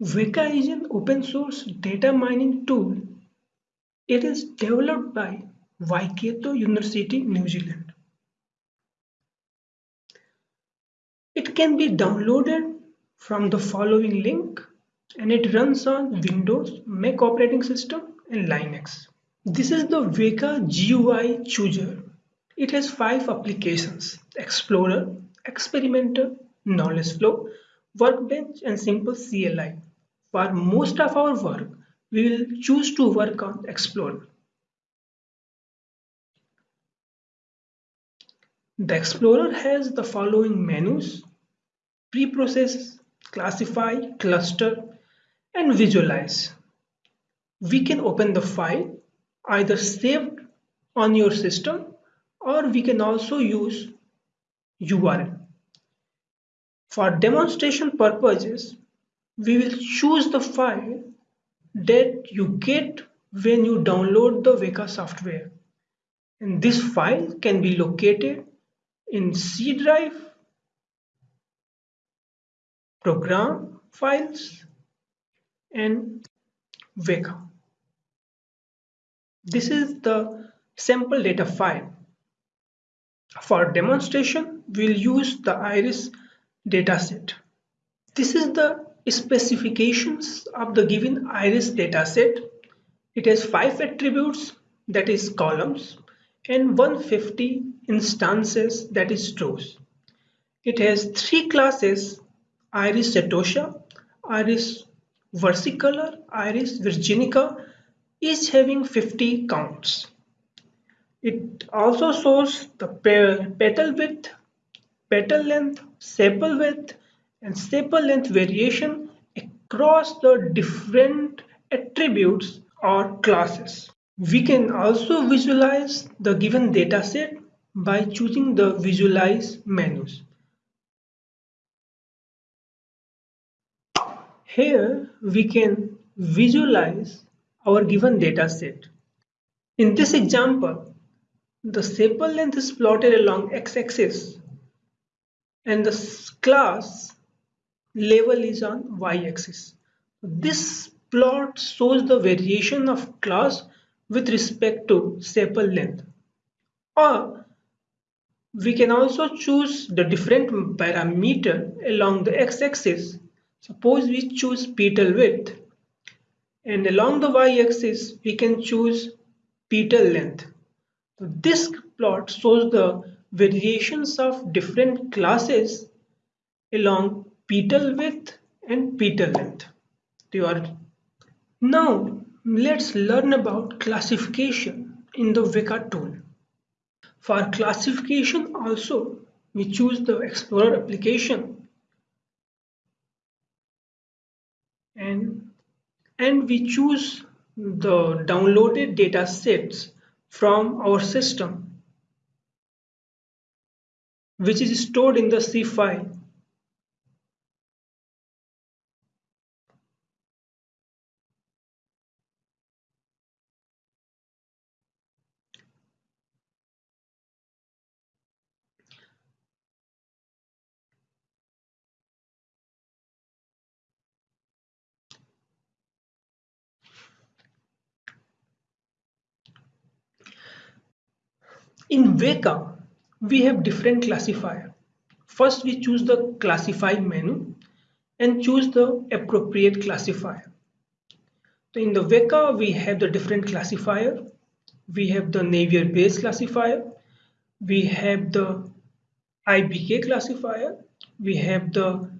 Weka is an open source data mining tool. It is developed by Waikato University, New Zealand. It can be downloaded from the following link and it runs on Windows, Mac operating system and Linux. This is the Weka GUI chooser. It has five applications, Explorer, Experimenter, Knowledge Flow, Workbench and Simple CLI. For most of our work, we will choose to work on Explorer. The Explorer has the following menus, preprocess, classify, cluster, and visualize. We can open the file either saved on your system or we can also use URL. For demonstration purposes, we will choose the file that you get when you download the Weka software. And this file can be located in C drive, program files, and Weka. This is the sample data file. For demonstration, we'll use the iris dataset. This is the specifications of the given iris dataset. It has five attributes that is columns and 150 instances that is rows. It has three classes iris setosa, iris versicolor, iris virginica each having 50 counts. It also shows the petal width, petal length, sepal width and sepal length variation across the different attributes or classes. We can also visualize the given dataset by choosing the visualize menus. Here we can visualize our given data set. In this example, the sepal length is plotted along x-axis and the class level is on y-axis. This plot shows the variation of class with respect to sepal length. Or we can also choose the different parameter along the x-axis. Suppose we choose petal width and along the y-axis we can choose petal length. This plot shows the variations of different classes along petal width and petal length. Now let's learn about classification in the Weka tool. For classification also we choose the Explorer application and and we choose the downloaded data sets from our system which is stored in the C file. In Weka, we have different classifier. First, we choose the classify menu and choose the appropriate classifier. So in the Weka, we have the different classifier. We have the Naive Bayes classifier. We have the IBK classifier. We have the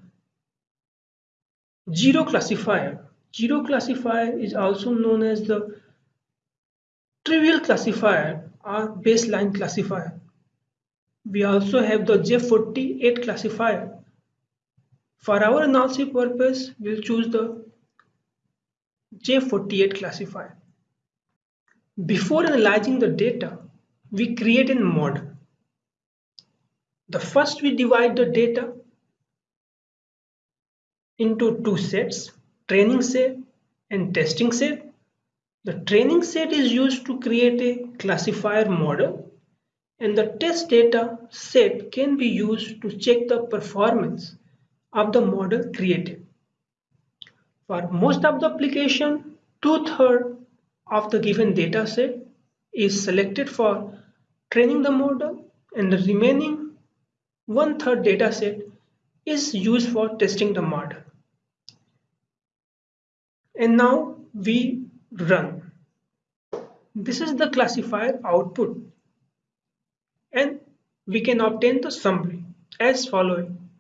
Zero classifier. Zero classifier is also known as the trivial classifier our baseline classifier. We also have the J48 classifier. For our analysis purpose, we'll choose the J48 classifier. Before analyzing the data, we create a model. The first we divide the data into two sets, training set and testing set. The training set is used to create a classifier model and the test data set can be used to check the performance of the model created. For most of the application, two-thirds of the given data set is selected for training the model and the remaining one-third data set is used for testing the model. And now we run. This is the classifier output and we can obtain the summary as following.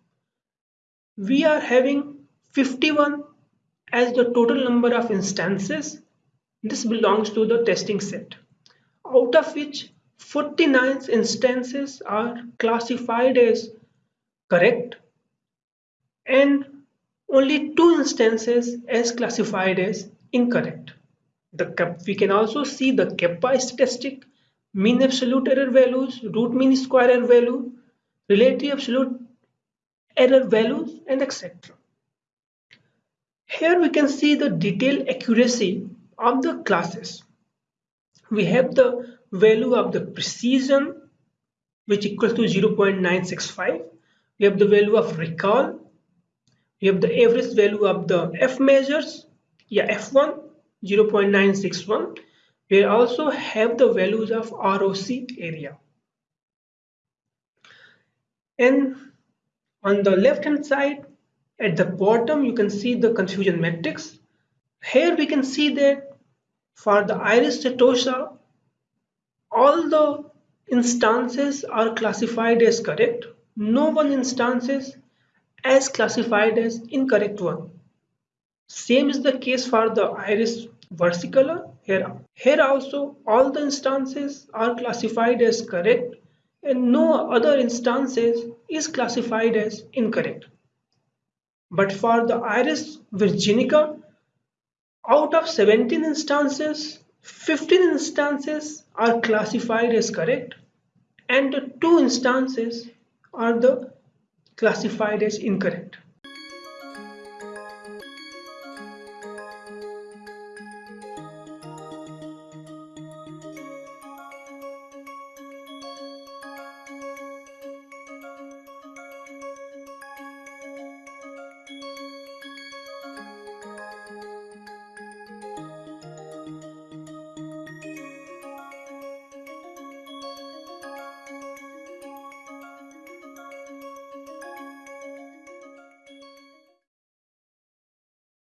We are having 51 as the total number of instances. This belongs to the testing set, out of which 49 instances are classified as correct and only two instances as classified as incorrect. The, we can also see the kappa statistic, mean absolute error values, root mean square error value, relative absolute error values and etc. Here we can see the detailed accuracy of the classes. We have the value of the precision which equals to 0.965. We have the value of recall. We have the average value of the F measures. Yeah, F1 0.961. We also have the values of ROC area. And on the left hand side, at the bottom, you can see the confusion matrix. Here we can see that for the iris setosa, all the instances are classified as correct. No one instances as classified as incorrect one. Same is the case for the iris versicolor. Here, here also all the instances are classified as correct and no other instances is classified as incorrect. But for the iris virginica, out of 17 instances, 15 instances are classified as correct and two instances are the classified as incorrect.